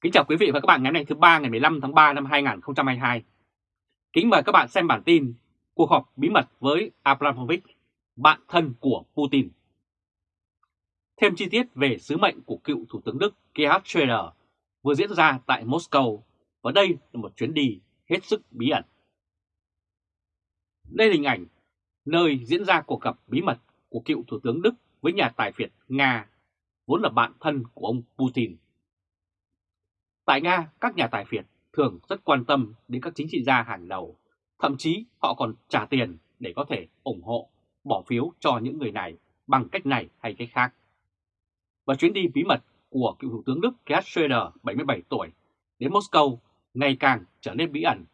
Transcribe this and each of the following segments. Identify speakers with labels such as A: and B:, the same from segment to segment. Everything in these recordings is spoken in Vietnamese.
A: Kính chào quý vị và các bạn ngày hôm nay thứ ba ngày 15 tháng 3 năm 2022. Kính mời các bạn xem bản tin cuộc họp bí mật với Abramovich, bạn thân của Putin. Thêm chi tiết về sứ mệnh của cựu Thủ tướng Đức Gerhard Schröder vừa diễn ra tại Moscow và đây là một chuyến đi hết sức bí ẩn. Đây là hình ảnh nơi diễn ra cuộc gặp bí mật của cựu Thủ tướng Đức với nhà tài phiệt Nga, vốn là bạn thân của ông Putin. Tại Nga, các nhà tài phiệt thường rất quan tâm đến các chính trị gia hàng đầu, thậm chí họ còn trả tiền để có thể ủng hộ, bỏ phiếu cho những người này bằng cách này hay cách khác. Và chuyến đi bí mật của cựu Thủ tướng Đức Gerhard Schröder, 77 tuổi, đến Moscow ngày càng trở nên bí ẩn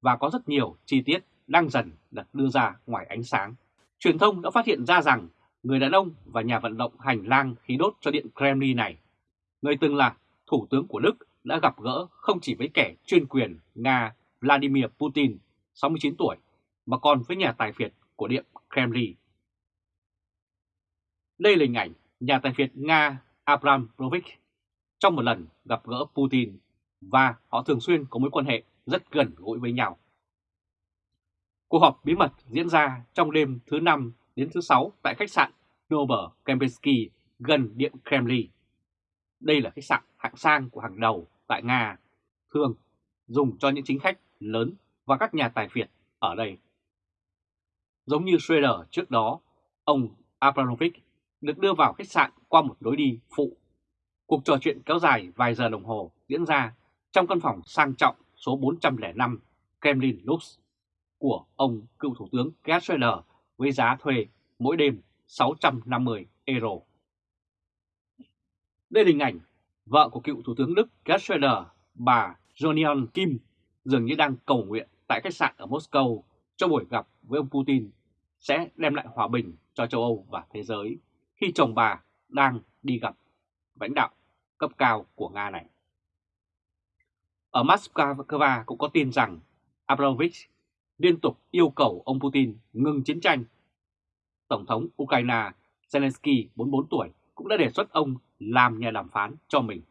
A: và có rất nhiều chi tiết đang dần được đưa ra ngoài ánh sáng. Truyền thông đã phát hiện ra rằng người đàn ông và nhà vận động hành lang khí đốt cho Điện Kremlin này, người từng là Thủ tướng của Đức đã gặp gỡ không chỉ với kẻ chuyên quyền Nga Vladimir Putin, 69 tuổi, mà còn với nhà tài phiệt của Điện Kremlin. Đây là hình ảnh nhà tài phiệt Nga Abramovich trong một lần gặp gỡ Putin và họ thường xuyên có mối quan hệ rất gần gũi với nhau. Cuộc họp bí mật diễn ra trong đêm thứ năm đến thứ sáu tại khách sạn nobel Kempinski gần Điện Kremlin. Đây là khách sạn hạng sang của hàng đầu tại Nga, thường dùng cho những chính khách lớn và các nhà tài phiệt ở đây. Giống như Schroeder trước đó, ông Abramovich được đưa vào khách sạn qua một lối đi phụ. Cuộc trò chuyện kéo dài vài giờ đồng hồ diễn ra trong căn phòng sang trọng số 405 Kremlin Lux của ông cựu thủ tướng Gerhard Schrader với giá thuê mỗi đêm 650 euro. Đây là hình ảnh vợ của cựu thủ tướng Đức Gerhard Schröder, bà Jonion Kim, dường như đang cầu nguyện tại khách sạn ở Moscow cho buổi gặp với ông Putin sẽ đem lại hòa bình cho châu Âu và thế giới khi chồng bà đang đi gặp lãnh đạo cấp cao của Nga này. Ở Moscow cũng có tin rằng Abramovich liên tục yêu cầu ông Putin ngừng chiến tranh. Tổng thống Ukraine Zelensky 44 tuổi cũng đã đề xuất ông làm nhà đàm phán cho mình.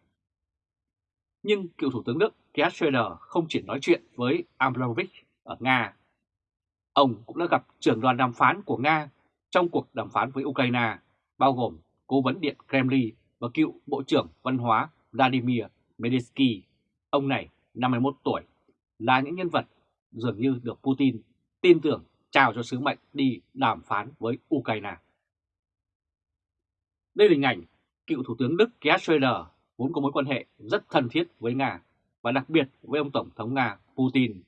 A: Nhưng cựu Thủ tướng Đức Gerhard Schröder không chỉ nói chuyện với Abramovich ở Nga. Ông cũng đã gặp trưởng đoàn đàm phán của Nga trong cuộc đàm phán với Ukraine, bao gồm cố vấn điện Kremlin và cựu Bộ trưởng Văn hóa Vladimir Medinsky. Ông này 51 tuổi, là những nhân vật dường như được Putin tin tưởng trao cho sứ mệnh đi đàm phán với Ukraine. Đây là hình ảnh cựu Thủ tướng Đức Gerhard Schröder vốn có mối quan hệ rất thân thiết với Nga và đặc biệt với ông Tổng thống Nga Putin.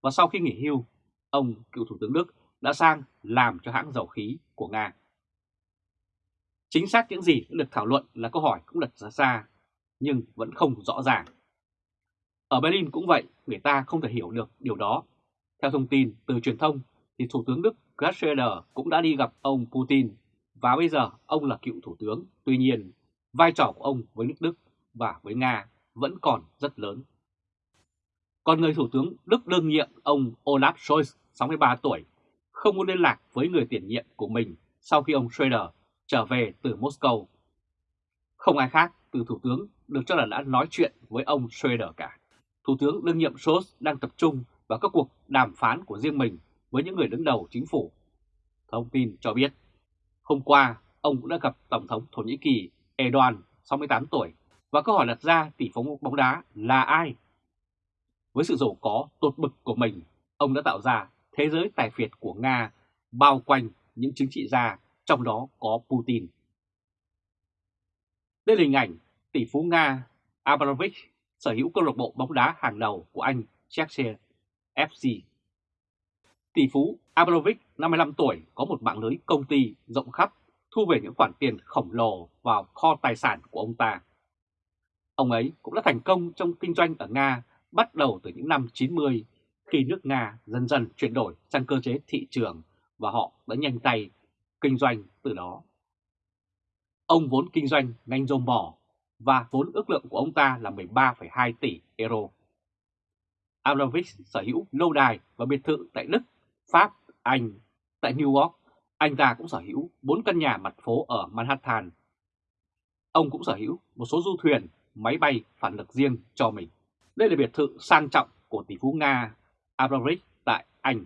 A: Và sau khi nghỉ hưu, ông cựu Thủ tướng Đức đã sang làm cho hãng dầu khí của Nga. Chính xác những gì đã được thảo luận là câu hỏi cũng đặt ra xa, nhưng vẫn không rõ ràng. Ở Berlin cũng vậy, người ta không thể hiểu được điều đó. Theo thông tin từ truyền thông, thì Thủ tướng Đức Gerhard Schröder cũng đã đi gặp ông Putin và bây giờ ông là cựu thủ tướng, tuy nhiên vai trò của ông với nước Đức và với Nga vẫn còn rất lớn. Còn người thủ tướng Đức đương nhiệm ông Olaf Scholz, 63 tuổi, không muốn liên lạc với người tiền nhiệm của mình sau khi ông Schroeder trở về từ Moscow. Không ai khác từ thủ tướng được cho là đã nói chuyện với ông Schroeder cả. Thủ tướng đương nhiệm Scholz đang tập trung vào các cuộc đàm phán của riêng mình với những người đứng đầu chính phủ. Thông tin cho biết Hôm qua, ông cũng đã gặp Tổng thống Thổ Nhĩ Kỳ Erdogan, 68 tuổi, và câu hỏi đặt ra tỷ phú bóng đá là ai? Với sự giàu có tột bực của mình, ông đã tạo ra thế giới tài phiệt của Nga bao quanh những chính trị gia, trong đó có Putin. Đây là hình ảnh tỷ phú Nga Abramovich sở hữu câu lạc bộ bóng đá hàng đầu của Anh Chelsea FC. Tỷ phú Abramovich, 55 tuổi, có một mạng lưới công ty rộng khắp, thu về những khoản tiền khổng lồ vào kho tài sản của ông ta. Ông ấy cũng đã thành công trong kinh doanh ở Nga bắt đầu từ những năm 90 khi nước Nga dần dần chuyển đổi sang cơ chế thị trường và họ đã nhanh tay kinh doanh từ đó. Ông vốn kinh doanh ngành dầu mỏ và vốn ước lượng của ông ta là 13,2 tỷ euro. Abramovich sở hữu lâu đài và biệt thự tại Đức, Pháp anh, tại New York, anh ta cũng sở hữu 4 căn nhà mặt phố ở Manhattan. Ông cũng sở hữu một số du thuyền máy bay phản lực riêng cho mình. Đây là biệt thự sang trọng của tỷ phú Nga Abramovich tại Anh.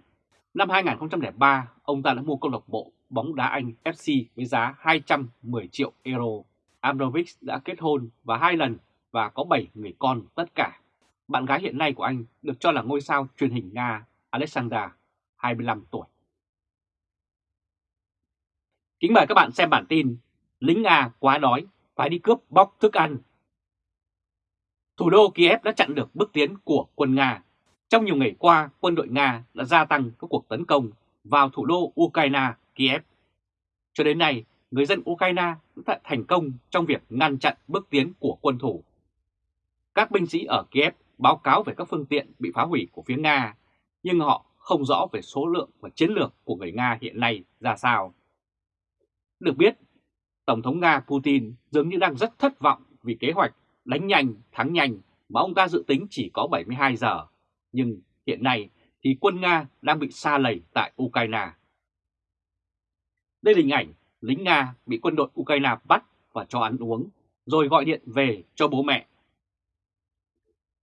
A: Năm 2003, ông ta đã mua câu lạc bộ bóng đá Anh FC với giá 210 triệu euro. Abramovich đã kết hôn và hai lần và có 7 người con tất cả. Bạn gái hiện nay của anh được cho là ngôi sao truyền hình Nga Alexandra, 25 tuổi. Kính mời các bạn xem bản tin Lính Nga quá đói, phải đi cướp bóc thức ăn. Thủ đô Kiev đã chặn được bước tiến của quân Nga. Trong nhiều ngày qua, quân đội Nga đã gia tăng các cuộc tấn công vào thủ đô Ukraine, Kiev. Cho đến nay, người dân Ukraine đã thành công trong việc ngăn chặn bước tiến của quân thủ. Các binh sĩ ở Kiev báo cáo về các phương tiện bị phá hủy của phía Nga, nhưng họ không rõ về số lượng và chiến lược của người Nga hiện nay ra sao. Được biết, Tổng thống Nga Putin dường như đang rất thất vọng vì kế hoạch đánh nhanh, thắng nhanh mà ông ta dự tính chỉ có 72 giờ. Nhưng hiện nay thì quân Nga đang bị xa lầy tại Ukraine. Đây là hình ảnh lính Nga bị quân đội Ukraine bắt và cho ăn uống, rồi gọi điện về cho bố mẹ.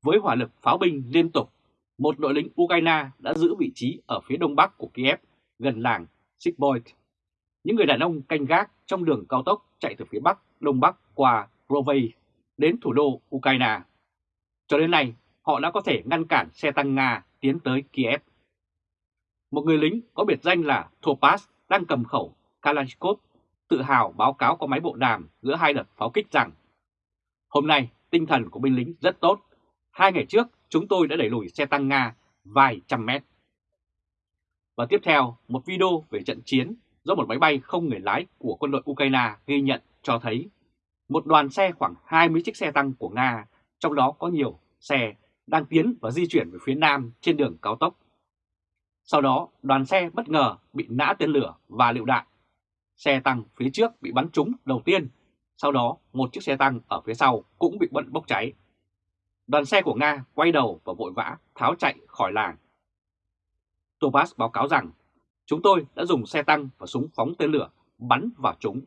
A: Với hỏa lực pháo binh liên tục, một đội lính Ukraine đã giữ vị trí ở phía đông bắc của Kiev, gần làng Sikboit. Những người đàn ông canh gác trong đường cao tốc chạy từ phía bắc, đông bắc qua Rovay đến thủ đô Ukraine. Cho đến nay, họ đã có thể ngăn cản xe tăng Nga tiến tới Kiev. Một người lính có biệt danh là Topaz đang cầm khẩu Kalashnikov tự hào báo cáo có máy bộ đàm giữa hai đợt pháo kích rằng Hôm nay, tinh thần của binh lính rất tốt. Hai ngày trước, chúng tôi đã đẩy lùi xe tăng Nga vài trăm mét. Và tiếp theo, một video về trận chiến do một máy bay không người lái của quân đội Ukraine ghi nhận cho thấy một đoàn xe khoảng 20 chiếc xe tăng của Nga, trong đó có nhiều xe đang tiến và di chuyển về phía nam trên đường cao tốc. Sau đó, đoàn xe bất ngờ bị nã tên lửa và lựu đạn. Xe tăng phía trước bị bắn trúng đầu tiên, sau đó một chiếc xe tăng ở phía sau cũng bị bận bốc cháy. Đoàn xe của Nga quay đầu và vội vã tháo chạy khỏi làng. Tobas báo cáo rằng, chúng tôi đã dùng xe tăng và súng phóng tên lửa, bắn vào chúng.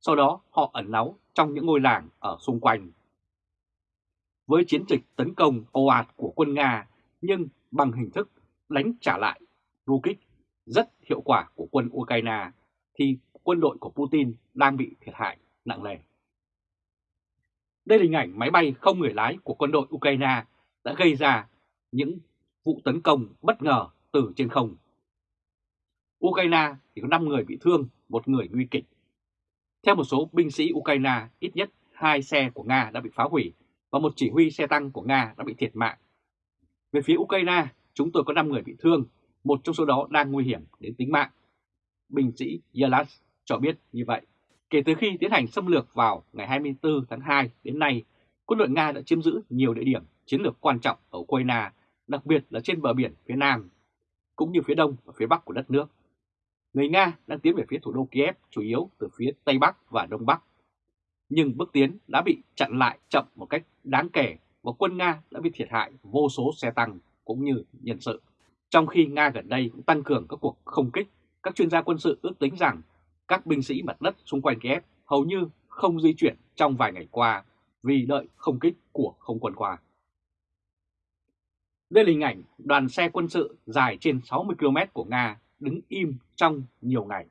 A: Sau đó, họ ẩn náu trong những ngôi làng ở xung quanh. Với chiến dịch tấn công ồ ạt của quân Nga, nhưng bằng hình thức đánh trả lại du kích rất hiệu quả của quân Ukraine, thì quân đội của Putin đang bị thiệt hại nặng nề. Đây là hình ảnh máy bay không người lái của quân đội Ukraine đã gây ra những vụ tấn công bất ngờ từ trên không. Ukraine thì có 5 người bị thương, một người nguy kịch. Theo một số binh sĩ Ukraine, ít nhất hai xe của Nga đã bị phá hủy và một chỉ huy xe tăng của Nga đã bị thiệt mạng. Về phía Ukraine, chúng tôi có 5 người bị thương, một trong số đó đang nguy hiểm đến tính mạng. Binh sĩ Yalas cho biết như vậy. Kể từ khi tiến hành xâm lược vào ngày 24 tháng 2 đến nay, quân đội Nga đã chiếm giữ nhiều địa điểm chiến lược quan trọng ở Ukraine, đặc biệt là trên bờ biển phía Nam, cũng như phía Đông và phía Bắc của đất nước. Người Nga đang tiến về phía thủ đô Kiev chủ yếu từ phía Tây Bắc và Đông Bắc. Nhưng bước tiến đã bị chặn lại chậm một cách đáng kể và quân Nga đã bị thiệt hại vô số xe tăng cũng như nhân sự. Trong khi Nga gần đây cũng tăng cường các cuộc không kích, các chuyên gia quân sự ước tính rằng các binh sĩ mặt đất xung quanh Kiev hầu như không di chuyển trong vài ngày qua vì đợi không kích của không quân qua. Đây là hình ảnh đoàn xe quân sự dài trên 60 km của Nga đứng im trong nhiều ngày.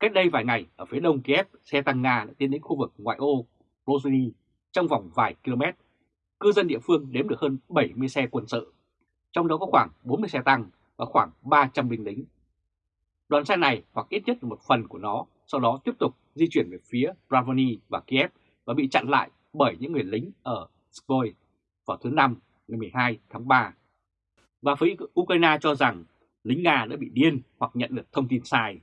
A: Cách đây vài ngày, ở phía đông Kiev, xe tăng Nga đã tiến đến khu vực ngoại ô Rosny trong vòng vài km. Cư dân địa phương đếm được hơn 70 xe quân sự, trong đó có khoảng 40 xe tăng và khoảng 300 binh lính. Đoàn xe này hoặc ít nhất một phần của nó sau đó tiếp tục di chuyển về phía Bravoni và Kiev và bị chặn lại bởi những người lính ở Skoy vào thứ Năm ngày 12 tháng 3. Và phía Ukraine cho rằng lính Nga đã bị điên hoặc nhận được thông tin sai.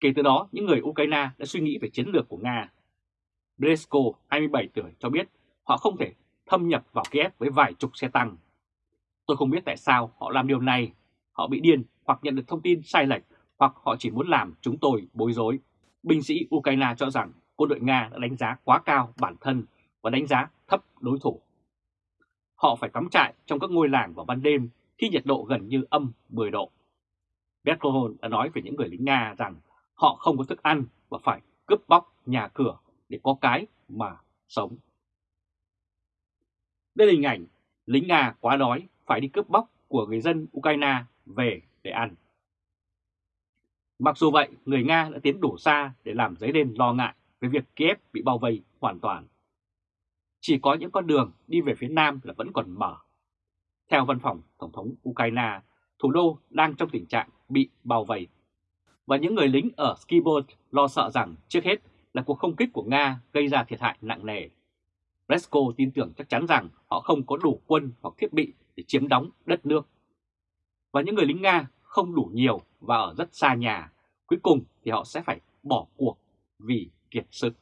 A: Kể từ đó, những người Ukraine đã suy nghĩ về chiến lược của Nga. Bresko, 27 tuổi, cho biết họ không thể thâm nhập vào Kiev với vài chục xe tăng. Tôi không biết tại sao họ làm điều này, họ bị điên hoặc nhận được thông tin sai lệch hoặc họ chỉ muốn làm chúng tôi bối rối. Binh sĩ Ukraine cho rằng quân đội Nga đã đánh giá quá cao bản thân và đánh giá thấp đối thủ. Họ phải cắm trại trong các ngôi làng vào ban đêm khi nhiệt độ gần như âm 10 độ. Berkohol đã nói về những người lính Nga rằng họ không có thức ăn và phải cướp bóc nhà cửa để có cái mà sống. Đây là hình ảnh lính Nga quá đói phải đi cướp bóc của người dân Ukraine về để ăn. Mặc dù vậy, người Nga đã tiến đủ xa để làm dấy lên lo ngại về việc Kiev bị bao vây hoàn toàn. Chỉ có những con đường đi về phía Nam là vẫn còn mở. Theo văn phòng Tổng thống Ukraine, thủ đô đang trong tình trạng bị bao vây. Và những người lính ở Skibot lo sợ rằng trước hết là cuộc không kích của Nga gây ra thiệt hại nặng nề. Resco tin tưởng chắc chắn rằng họ không có đủ quân hoặc thiết bị để chiếm đóng đất nước. Và những người lính Nga không đủ nhiều và ở rất xa nhà, cuối cùng thì họ sẽ phải bỏ cuộc vì kiệt sức.